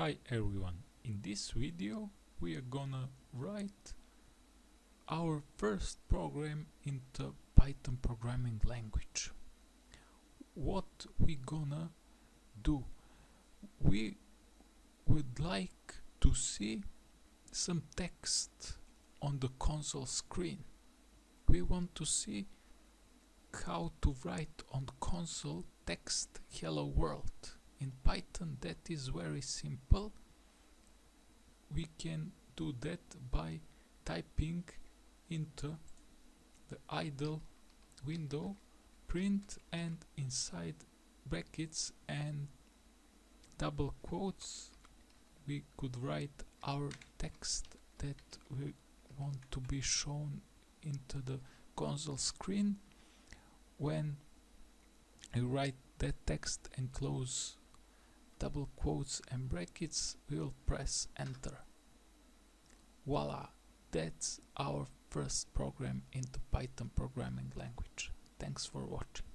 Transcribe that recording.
Hi everyone, in this video we are gonna write our first program into Python programming language. What we gonna do? We would like to see some text on the console screen. We want to see how to write on console text hello world in Python that is very simple. We can do that by typing into the idle window print and inside brackets and double quotes. We could write our text that we want to be shown into the console screen. When we write that text and close double quotes and brackets we'll press enter. Voila that's our first program into python programming language. Thanks for watching